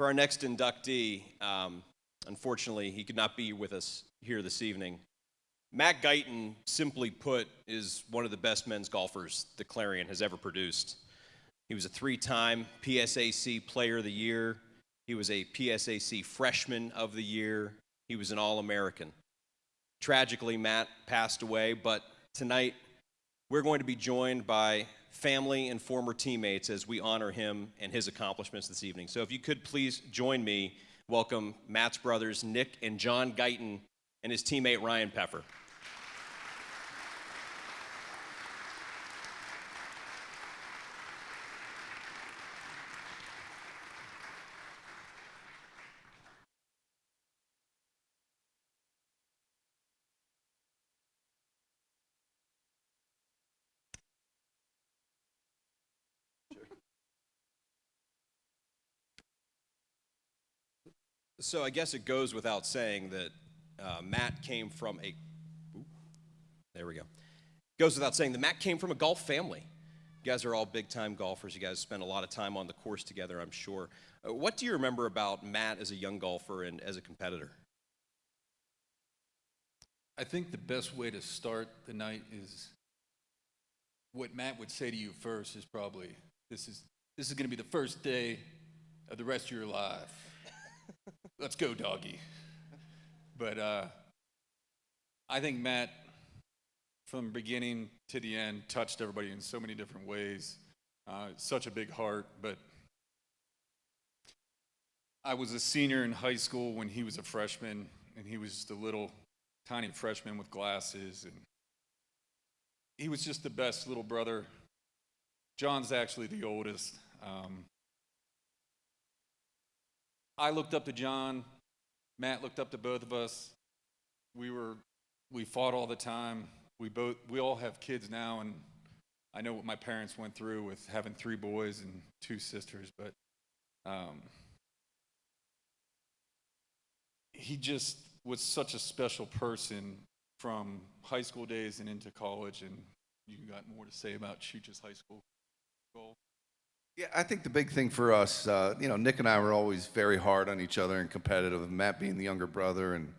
For our next inductee, um, unfortunately, he could not be with us here this evening. Matt Guyton, simply put, is one of the best men's golfers the Clarion has ever produced. He was a three time PSAC Player of the Year. He was a PSAC Freshman of the Year. He was an All American. Tragically, Matt passed away, but tonight we're going to be joined by family and former teammates as we honor him and his accomplishments this evening. So if you could please join me, welcome Matt's brothers, Nick and John Guyton, and his teammate Ryan Peffer. So I guess it goes without saying that uh, Matt came from a. Ooh, there we go. Goes without saying that Matt came from a golf family. You guys are all big time golfers. You guys spend a lot of time on the course together, I'm sure. Uh, what do you remember about Matt as a young golfer and as a competitor? I think the best way to start the night is what Matt would say to you first is probably this is this is going to be the first day of the rest of your life. Let's go, doggy. But uh, I think Matt, from beginning to the end, touched everybody in so many different ways. Uh, such a big heart, but I was a senior in high school when he was a freshman, and he was just a little tiny freshman with glasses, and he was just the best little brother. John's actually the oldest. Um, I looked up to John. Matt looked up to both of us. We were, we fought all the time. We both, we all have kids now, and I know what my parents went through with having three boys and two sisters, but um, he just was such a special person from high school days and into college, and you got more to say about Chuch's high school golf. Yeah, I think the big thing for us, uh, you know, Nick and I were always very hard on each other and competitive. Matt being the younger brother, and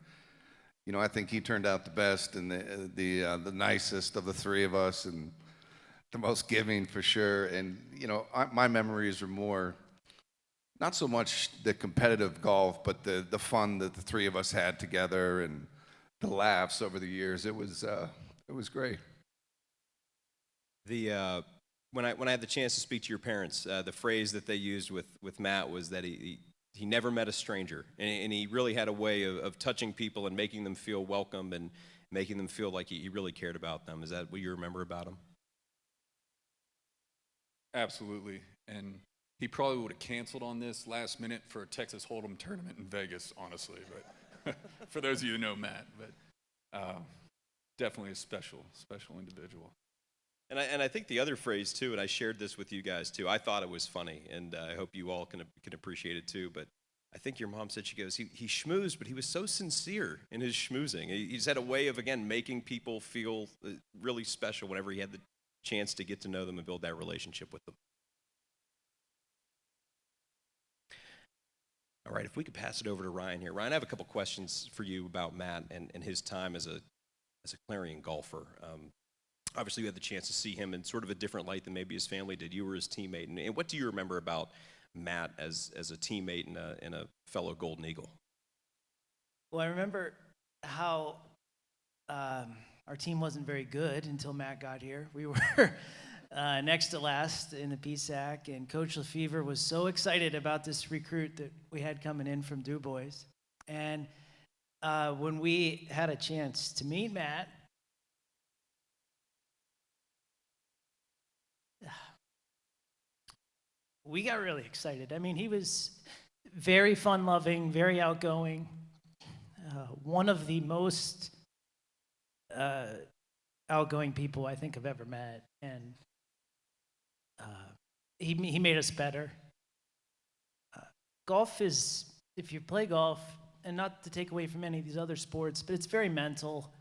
you know, I think he turned out the best and the the uh, the nicest of the three of us, and the most giving for sure. And you know, I, my memories are more not so much the competitive golf, but the the fun that the three of us had together and the laughs over the years. It was uh, it was great. The uh, when I when I had the chance to speak to your parents, uh, the phrase that they used with with Matt was that he. he never met a stranger, and, and he really had a way of, of, touching people and making them feel welcome and making them feel like he, he really cared about them. Is that what you remember about him? Absolutely. And he probably would have canceled on this last minute for a Texas Hold'em tournament in Vegas, honestly. But for those of you who know Matt, but uh, definitely a special, special individual. And I, and I think the other phrase too, and I shared this with you guys too. I thought it was funny, and uh, I hope you all can can appreciate it too. But I think your mom said she goes, he, he schmoozed, but he was so sincere in his schmoozing. He, he just had a way of again making people feel uh, really special whenever he had the chance to get to know them and build that relationship with them. All right, if we could pass it over to Ryan here. Ryan, I have a couple questions for you about Matt and, and his time as a as a Clarion golfer. Um, obviously you had the chance to see him in sort of a different light than maybe his family did. You were his teammate. And, and what do you remember about Matt as, as a teammate and a, and a fellow Golden Eagle? Well, I remember how um, our team wasn't very good until Matt got here. We were uh, next to last in the PSAC, and Coach Lefevre was so excited about this recruit that we had coming in from DuBois. And uh, when we had a chance to meet Matt, we got really excited. I mean, he was very fun loving, very outgoing, uh, one of the most uh, outgoing people I think I've ever met. And uh, he, he made us better. Uh, golf is, if you play golf, and not to take away from any of these other sports, but it's very mental.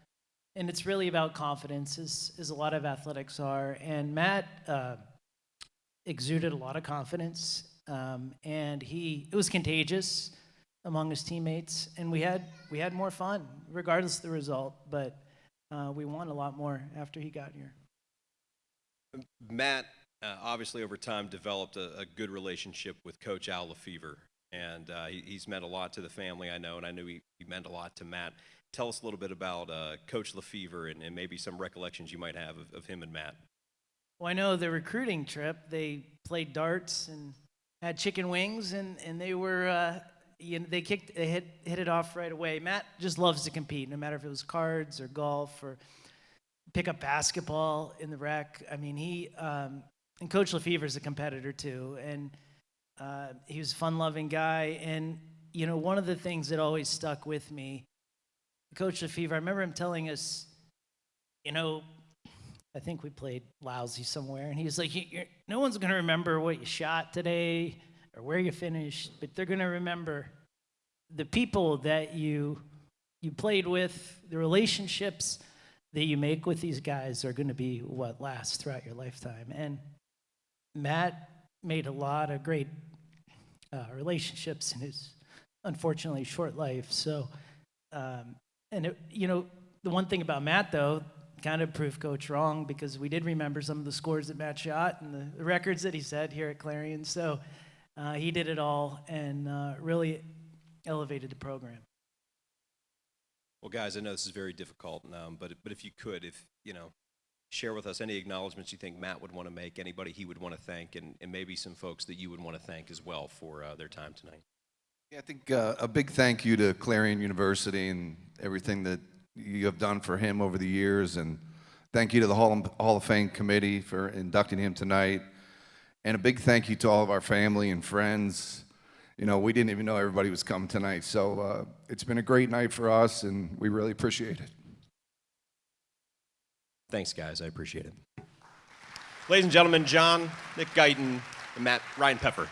And it's really about confidence, as, as a lot of athletics are. And Matt, uh, exuded a lot of confidence. um, and he it was contagious among his teammates, and we had we had more fun regardless of the result. But uh, we won a lot more after he got here. Matt, uh, obviously, over time, developed a, a good relationship with Coach Al Lefevre, and uh, he, he's meant a lot to the family, I know, and I knew he, he meant a lot to Matt. Tell us a little bit about uh, Coach Lefevre and, and maybe some recollections you might have of, of him and Matt. Well, I know the recruiting trip, they played darts and had chicken wings, and, and they were, uh, you know, they kicked, they hit, hit it off right away. Matt just loves to compete, no matter if it was cards or golf or pick up basketball in the rec. I mean, he, um, and Coach Lefevre is a competitor too, and uh, he was a fun-loving guy. And, you know, one of the things that always stuck with me, Coach Lefevre, I remember him telling us, you know, I think we played lousy somewhere, and he's like, "No one's going to remember what you shot today or where you finished, but they're going to remember the people that you you played with, the relationships that you make with these guys are going to be what lasts throughout your lifetime." And Matt made a lot of great uh, relationships in his unfortunately short life. So, um, and it, you know, the one thing about Matt though kind of proved Coach wrong because we did remember some of the scores that Matt shot and the, the records that he set here at Clarion. So uh, he did it all and uh, really elevated the program. Well, guys, I know this is very difficult, um, but but if you could, if you know, share with us any acknowledgments you think Matt would want to make, anybody he would want to thank, and, and maybe some folks that you would want to thank as well for uh, their time tonight. Yeah, I think uh, a big thank you to Clarion University and everything that you have done for him over the years, and thank you to the Hall of, Fame committee for inducting him tonight, and a big thank you to all of our family and friends. You know, we didn't even know everybody was coming tonight, so uh, it's been a great night for us, and we really appreciate it. Thanks, guys. I appreciate it. Ladies and gentlemen, John, Nick Guyton, and Matt Ryan Pepper.